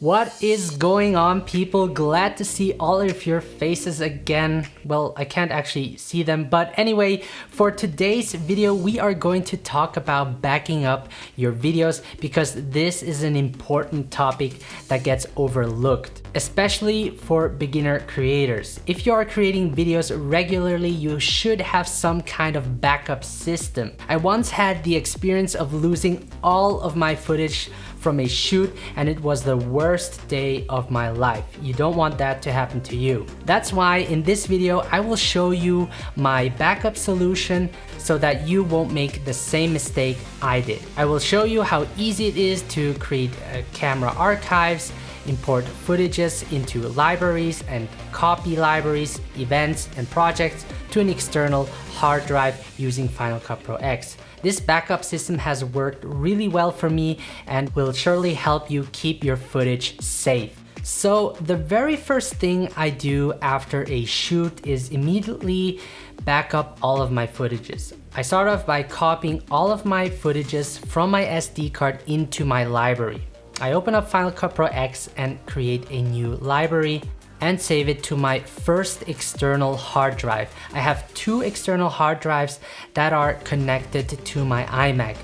What is going on people? Glad to see all of your faces again. Well, I can't actually see them, but anyway, for today's video, we are going to talk about backing up your videos because this is an important topic that gets overlooked, especially for beginner creators. If you are creating videos regularly, you should have some kind of backup system. I once had the experience of losing all of my footage from a shoot and it was the worst day of my life. You don't want that to happen to you. That's why in this video, I will show you my backup solution so that you won't make the same mistake I did. I will show you how easy it is to create uh, camera archives, import footages into libraries and copy libraries, events, and projects to an external hard drive using Final Cut Pro X. This backup system has worked really well for me and will surely help you keep your footage safe. So the very first thing I do after a shoot is immediately back up all of my footages. I start off by copying all of my footages from my SD card into my library. I open up Final Cut Pro X and create a new library and save it to my first external hard drive. I have two external hard drives that are connected to my iMac.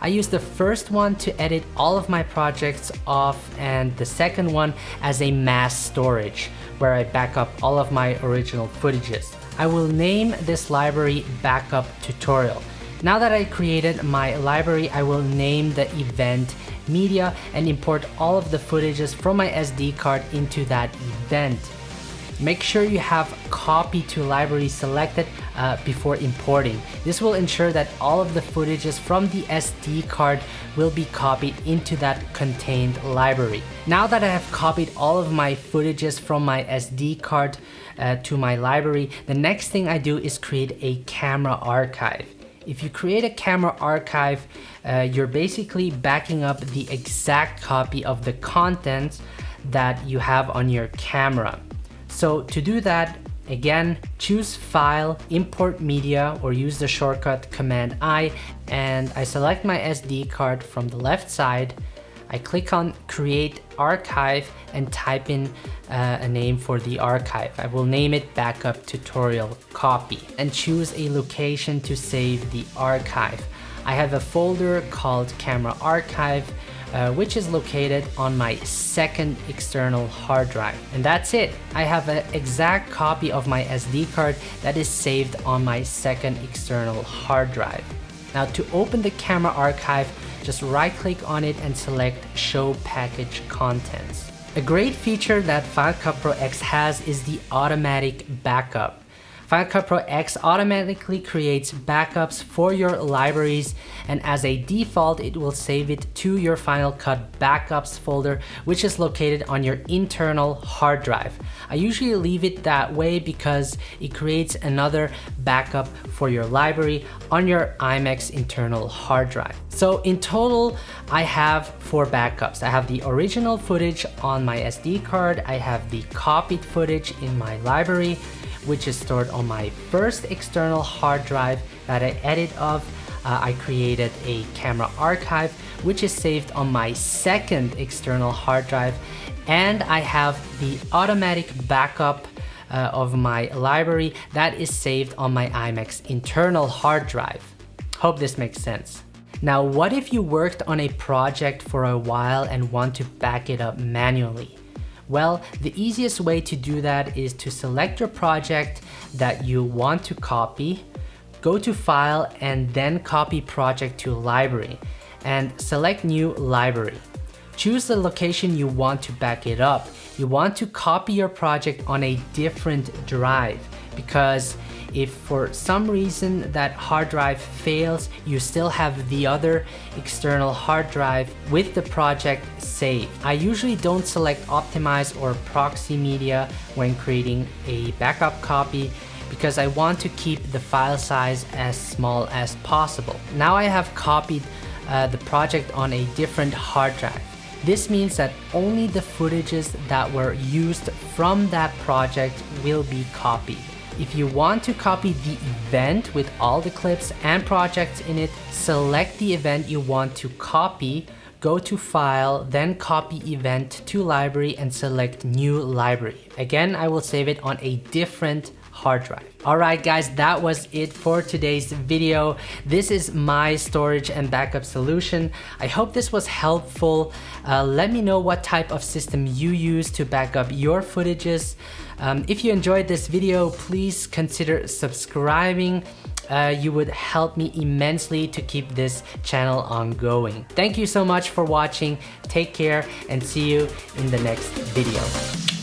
I use the first one to edit all of my projects off and the second one as a mass storage where I back up all of my original footages. I will name this library backup tutorial. Now that I created my library, I will name the event media and import all of the footages from my SD card into that event. Make sure you have copy to library selected uh, before importing. This will ensure that all of the footages from the SD card will be copied into that contained library. Now that I have copied all of my footages from my SD card uh, to my library, the next thing I do is create a camera archive. If you create a camera archive, uh, you're basically backing up the exact copy of the content that you have on your camera. So to do that, again, choose File, Import Media, or use the shortcut Command I, and I select my SD card from the left side, I click on create archive and type in uh, a name for the archive. I will name it backup tutorial copy and choose a location to save the archive. I have a folder called camera archive uh, which is located on my second external hard drive. And that's it. I have an exact copy of my SD card that is saved on my second external hard drive. Now to open the camera archive, just right click on it and select show package contents. A great feature that Final Cut Pro X has is the automatic backup. Final Cut Pro X automatically creates backups for your libraries and as a default it will save it to your Final Cut Backups folder which is located on your internal hard drive. I usually leave it that way because it creates another backup for your library on your iMac's internal hard drive. So in total I have four backups. I have the original footage on my SD card, I have the copied footage in my library, which is stored on my first external hard drive that I edit of. Uh, I created a camera archive, which is saved on my second external hard drive. And I have the automatic backup uh, of my library that is saved on my iMac's internal hard drive. Hope this makes sense. Now, what if you worked on a project for a while and want to back it up manually? Well, the easiest way to do that is to select your project that you want to copy, go to File and then Copy Project to Library and select New Library. Choose the location you want to back it up. You want to copy your project on a different drive because if for some reason that hard drive fails, you still have the other external hard drive with the project saved. I usually don't select optimize or proxy media when creating a backup copy because I want to keep the file size as small as possible. Now I have copied uh, the project on a different hard drive. This means that only the footages that were used from that project will be copied. If you want to copy the event with all the clips and projects in it, select the event you want to copy, go to File, then copy event to library and select New Library. Again, I will save it on a different hard drive. Alright guys, that was it for today's video. This is my storage and backup solution. I hope this was helpful. Uh, let me know what type of system you use to back up your footages. Um, if you enjoyed this video, please consider subscribing. Uh, you would help me immensely to keep this channel ongoing. Thank you so much for watching. Take care and see you in the next video.